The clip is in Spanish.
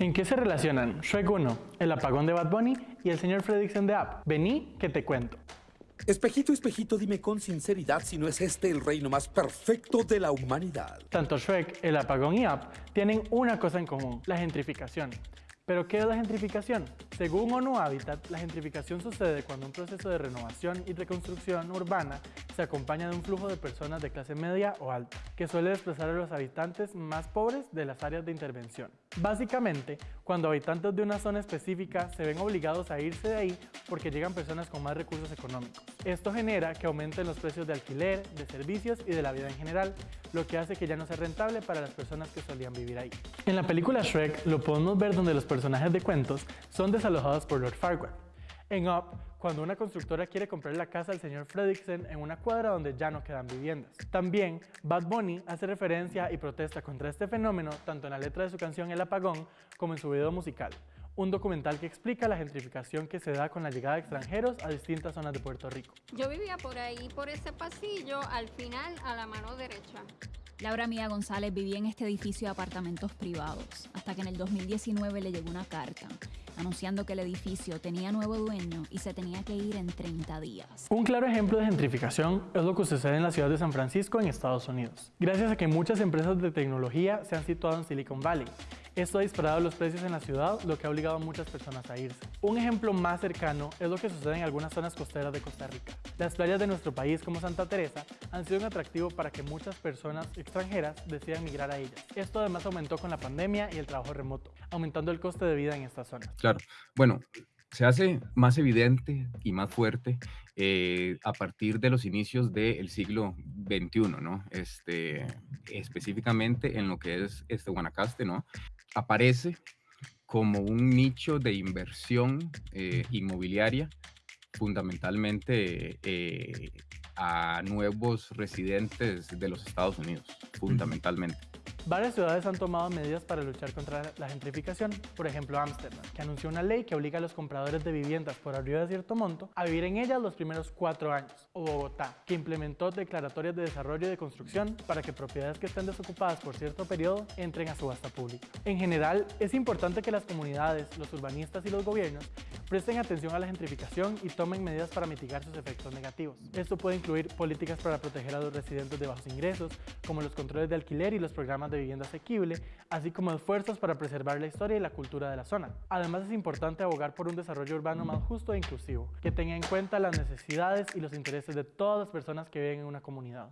¿En qué se relacionan Shrek 1, el apagón de Bad Bunny y el señor Fredrickson de App? Vení que te cuento. Espejito, espejito, dime con sinceridad si no es este el reino más perfecto de la humanidad. Tanto Shrek, el apagón y App tienen una cosa en común, la gentrificación. ¿Pero qué es la gentrificación? Según ONU Habitat, la gentrificación sucede cuando un proceso de renovación y reconstrucción urbana se acompaña de un flujo de personas de clase media o alta, que suele desplazar a los habitantes más pobres de las áreas de intervención. Básicamente, cuando habitantes de una zona específica se ven obligados a irse de ahí porque llegan personas con más recursos económicos. Esto genera que aumenten los precios de alquiler, de servicios y de la vida en general, lo que hace que ya no sea rentable para las personas que solían vivir ahí. En la película Shrek lo podemos ver donde los personajes de cuentos son desalojados por Lord Farquaad. En Up, cuando una constructora quiere comprar la casa del señor Fredrickson en una cuadra donde ya no quedan viviendas. También, Bad Bunny hace referencia y protesta contra este fenómeno tanto en la letra de su canción El Apagón como en su video musical, un documental que explica la gentrificación que se da con la llegada de extranjeros a distintas zonas de Puerto Rico. Yo vivía por ahí, por ese pasillo, al final a la mano derecha. Laura Mía González vivía en este edificio de apartamentos privados, hasta que en el 2019 le llegó una carta anunciando que el edificio tenía nuevo dueño y se tenía que ir en 30 días. Un claro ejemplo de gentrificación es lo que sucede en la ciudad de San Francisco en Estados Unidos, gracias a que muchas empresas de tecnología se han situado en Silicon Valley esto ha disparado los precios en la ciudad, lo que ha obligado a muchas personas a irse. Un ejemplo más cercano es lo que sucede en algunas zonas costeras de Costa Rica. Las playas de nuestro país, como Santa Teresa, han sido un atractivo para que muchas personas extranjeras decidan migrar a ellas. Esto además aumentó con la pandemia y el trabajo remoto, aumentando el coste de vida en estas zonas. Claro, bueno, se hace más evidente y más fuerte eh, a partir de los inicios del siglo XXI, ¿no? Este, específicamente en lo que es este Guanacaste, ¿no? Aparece como un nicho de inversión eh, inmobiliaria, fundamentalmente eh, a nuevos residentes de los Estados Unidos, fundamentalmente. Varias ciudades han tomado medidas para luchar contra la gentrificación, por ejemplo Ámsterdam, que anunció una ley que obliga a los compradores de viviendas por arriba de cierto monto a vivir en ellas los primeros cuatro años, o Bogotá, que implementó declaratorias de desarrollo y de construcción para que propiedades que estén desocupadas por cierto periodo entren a subasta pública. En general, es importante que las comunidades, los urbanistas y los gobiernos presten atención a la gentrificación y tomen medidas para mitigar sus efectos negativos. Esto puede incluir políticas para proteger a los residentes de bajos ingresos, como los controles de alquiler y los programas de vivienda asequible, así como esfuerzos para preservar la historia y la cultura de la zona. Además es importante abogar por un desarrollo urbano más justo e inclusivo, que tenga en cuenta las necesidades y los intereses de todas las personas que viven en una comunidad.